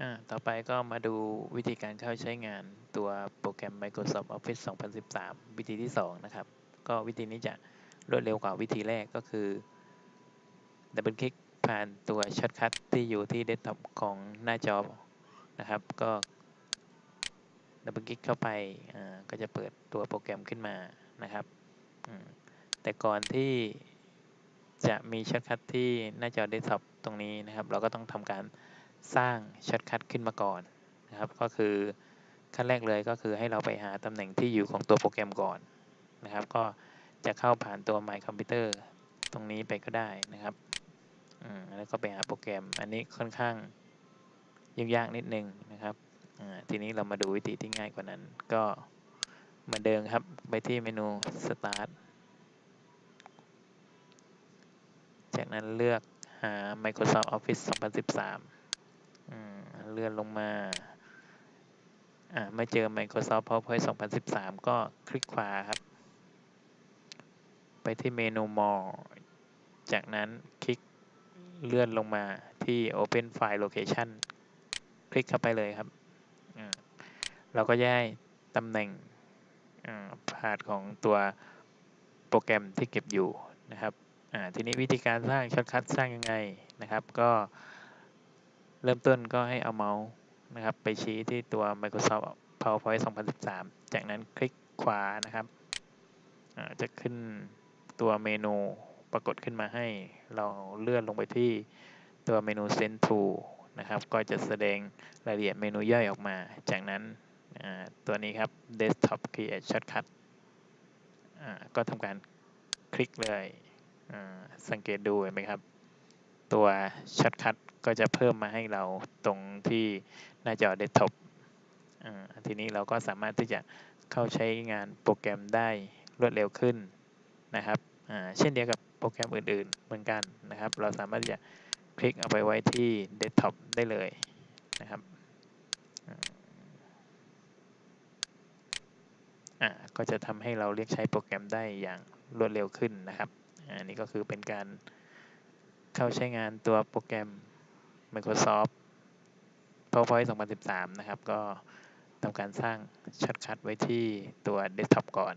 อ่า ต่อไปก็มาดูวิธีการเข้าใช้งานตัวโปรแกรม Microsoft Office 2013 วิธีที่ 2 นะครับ ก็วิธีนี้จะรวดเร็วกว่าวิธีแรกก็คือ double click ผ่านตัว shortcut ที่อยู่ที่เดสก์ท็อปของหน้าจอนะครับ ก็ double click เข้าไปอ่าก็จะเปิดตัวโปรแกรมขึ้นมานะครับ แต่ก่อนที่จะมี shortcut ที่หน้าจอเดสก์ท็อปตรงนี้นะครับ เราก็ต้องทำการ สร้าง shortcut ขึ้นมาก่อนนะครับก็คือขั้นแรกเลยก็คือให้เราไปหาตำแหน่งที่อยู่ของตัวโปรแกรมก่อนนะครับ ก็จะเข้าผ่านตัว My Computer ตรงนี้ไปก็ได้นะครับแล้วก็ไปหาโปรแกรมอันนี้ค่อนข้างยุ่งยากนิดนึงนะครับทีนี้เรามาดูวิธีที่ง่ายกว่านั้น ก็เหมือนเดิมครับไปที่เมนู Start จากนั้นเลือกหา Microsoft Office 2013 นลงมาอ่าไม่เจอ Microsoft PowerPoint 2013 ก็คลิกขวาครับ ไปที่เมนู More จากนั้นคลิกเลื่อนลงมาที่ Open File Location คลิกเข้าไปเลยครับอ่าเราก็จะได้ตำแหน่งอ่า path ของตัวโปรแกรมที่เก็บอยู่นะครับอ่าทีนี้วิธีการสร้าง shortcut สร้างยังไงนะครับ ก็ เริ่มต้นก็ให้เอาเมาส์นะครับไปชี้ที่ตัว Microsoft PowerPoint 2013 จากนั้นคลิกขวานะครับจะขึ้นตัวเมนูปรากฏขึ้นมาให้เราเลื่อนลงไปที่ตัวเมนู Send to นะครับก็จะแสดงรายละเอียดเมนูย่อยออกมา จากนั้นตัวนี้ครับ Desktop Create Shortcut ก็ทำการคลิกเลยสังเกตดูเห็นไหมครับ ตัว shortcut ก็จะเพิ่มมาให้เราตรงที่หน้าจอเดสก์ท็อปอ่าทีนี้เราก็สามารถที่จะเข้าใช้งานโปรแกรมได้รวดเร็วขึ้นนะครับเช่นเดียวกับโปรแกรมอื่นๆ เหมือนกันนะครับ เราสามารถที่จะคลิกเอาไปไว้ที่เดสก์ท็อปได้เลยนะครับก็จะทำให้เราเรียกใช้โปรแกรมได้อย่างรวดเร็วขึ้นนะครับ อันนี้ก็คือเป็นการ เข้าใช้งานตัวโปรแกรม Microsoft PowerPoint 2013 นะครับ ก็ทำการสร้างช็อตคัทไว้ที่ตัวเดสก์ท็อปก่อน